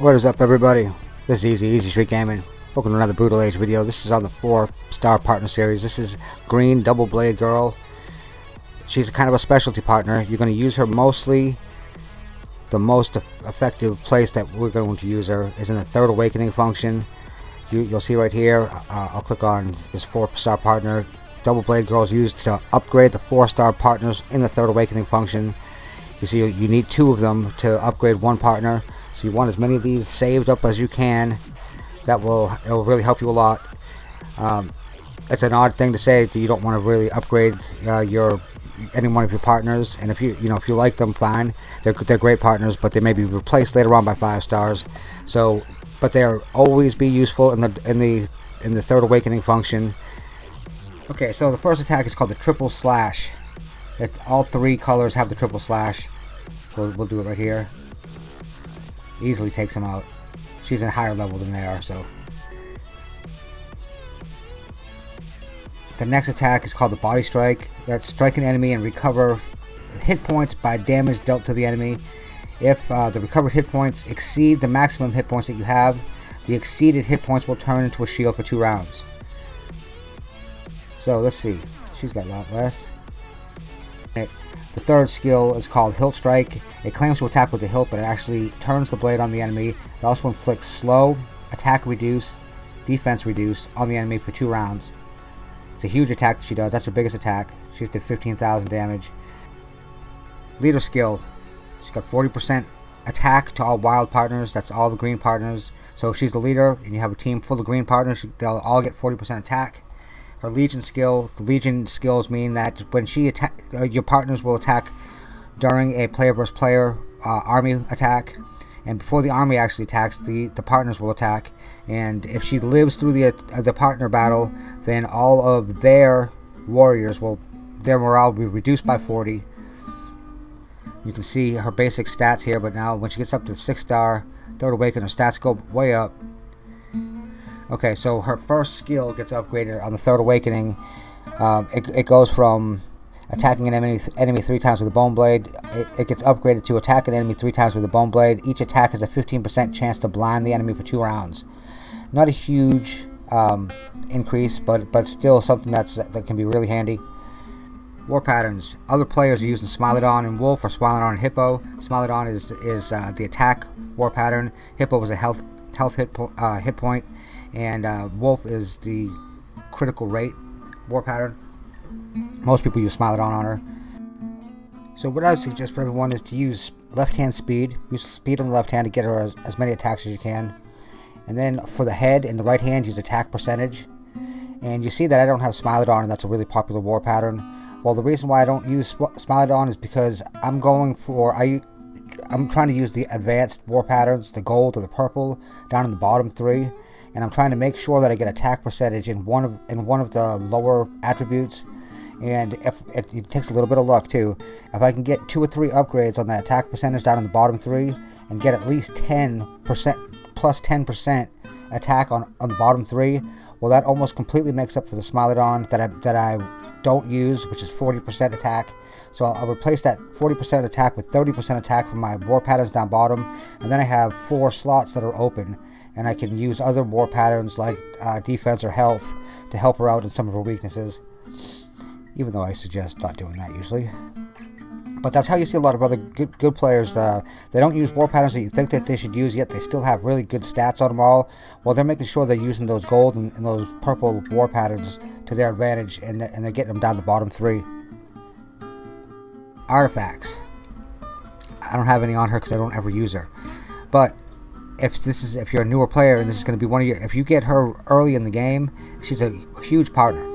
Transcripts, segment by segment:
What is up everybody? This is Easy, Easy Street Gaming. Welcome to another Brutal Age video. This is on the 4 star partner series. This is Green Double Blade Girl. She's kind of a specialty partner. You're going to use her mostly, the most effective place that we're going to use her is in the Third Awakening function. You, will see right here, uh, I'll click on this 4 star partner. Double Blade Girl is used to upgrade the 4 star partners in the Third Awakening function. You see you need two of them to upgrade one partner. So you want as many of these saved up as you can. That will it will really help you a lot. Um, it's an odd thing to say that you don't want to really upgrade uh, your any one of your partners and if you you know if you like them fine they're, they're great partners but they may be replaced later on by five stars so but they'll always be useful in the in the in the third awakening function okay so the first attack is called the triple slash it's all three colors have the triple slash. We'll, we'll do it right here. Easily takes them out. She's in a higher level than they are, so. The next attack is called the Body Strike. That's strike an enemy and recover hit points by damage dealt to the enemy. If uh, the recovered hit points exceed the maximum hit points that you have, the exceeded hit points will turn into a shield for two rounds. So let's see. She's got a lot less. The third skill is called Hilt Strike. It claims to attack with the hilt, but it actually turns the blade on the enemy. It also inflicts slow, attack reduce, defense reduce on the enemy for two rounds. It's a huge attack that she does. That's her biggest attack. She's did 15,000 damage. Leader skill. She's got 40% attack to all wild partners. That's all the green partners. So if she's the leader and you have a team full of green partners, they'll all get 40% attack her Legion skill. The Legion skills mean that when she attack, uh, your partners will attack during a player versus player uh, army attack, and before the army actually attacks, the the partners will attack. And if she lives through the uh, the partner battle, then all of their warriors will their morale will be reduced by 40. You can see her basic stats here, but now when she gets up to the six star, third awaken, her stats go way up. Okay, so her first skill gets upgraded on the third awakening. Um, it, it goes from attacking an enemy, enemy three times with a bone blade. It, it, gets upgraded to attack an enemy three times with a bone blade. Each attack has a 15% chance to blind the enemy for two rounds. Not a huge um, increase, but but still something that's that can be really handy. War patterns. Other players are using Smilodon and Wolf or Smilodon and Hippo. Smilodon is is uh, the attack war pattern. Hippo is a health health hit, po uh, hit point and uh, Wolf is the critical rate war pattern. Most people use Smilodon on her. So what I would suggest for everyone is to use left hand speed. Use speed on the left hand to get her as, as many attacks as you can. And then for the head in the right hand, use attack percentage. And you see that I don't have Smilodon, and that's a really popular war pattern. Well, the reason why I don't use Smilodon is because I'm going for I I'm trying to use the advanced war patterns, the gold or the purple, down in the bottom three and I'm trying to make sure that I get attack percentage in one of in one of the lower attributes. And if, if it takes a little bit of luck too. If I can get two or three upgrades on that attack percentage down in the bottom three and get at least 10% plus 10% attack on, on the bottom three well that almost completely makes up for the Smilodon that I, that I don't use which is 40% attack. So I'll, I'll replace that 40% attack with 30% attack from my war patterns down bottom. And then I have four slots that are open and I can use other war patterns like uh, defense or health to help her out in some of her weaknesses. Even though I suggest not doing that usually. But that's how you see a lot of other good, good players. Uh, they don't use war patterns that you think that they should use, yet they still have really good stats on them all. Well, they're making sure they're using those gold and, and those purple war patterns to their advantage, and they're, and they're getting them down the bottom three. Artifacts. I don't have any on her because I don't ever use her. But if this is if you're a newer player and this is going to be one of your if you get her early in the game she's a huge partner.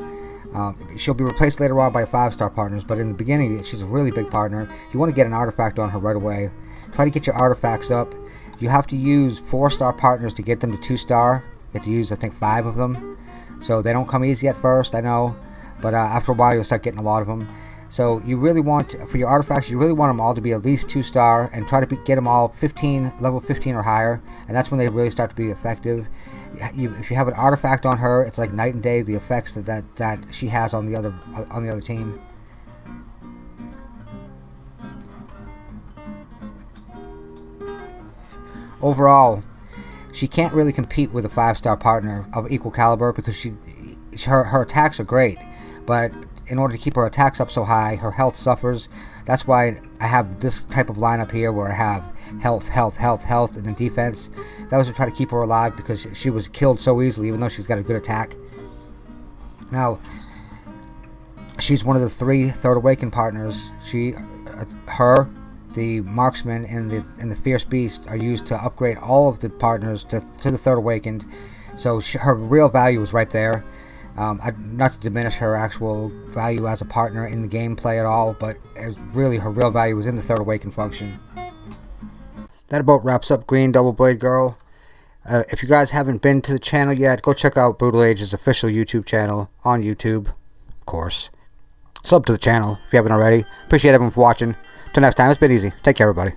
Um, she'll be replaced later on by five star partners but in the beginning she's a really big partner. You want to get an artifact on her right away. Try to get your artifacts up. You have to use four star partners to get them to two star you have to use I think five of them. So they don't come easy at first I know but uh, after a while you'll start getting a lot of them so you really want, for your artifacts, you really want them all to be at least 2 star and try to be, get them all 15, level 15 or higher. And that's when they really start to be effective. You, if you have an artifact on her, it's like night and day the effects that, that, that she has on the other on the other team. Overall, she can't really compete with a five-star partner of equal caliber because she her, her attacks are great, but in order to keep her attacks up so high, her health suffers. That's why I have this type of lineup here where I have health, health, health, health, and then defense. That was to try to keep her alive because she was killed so easily, even though she's got a good attack. Now, she's one of the three Third Awakened partners. She, uh, her, the marksman, and the and the fierce beast are used to upgrade all of the partners to, to the Third Awakened. So she, her real value is right there. Um, I, not to diminish her actual value as a partner in the gameplay at all, but really her real value was in the Third Awakened function. That about wraps up Green Double Blade Girl. Uh, if you guys haven't been to the channel yet, go check out Brutal Age's official YouTube channel on YouTube, of course. Sub to the channel if you haven't already. Appreciate everyone for watching. Till next time, it's been easy. Take care, everybody.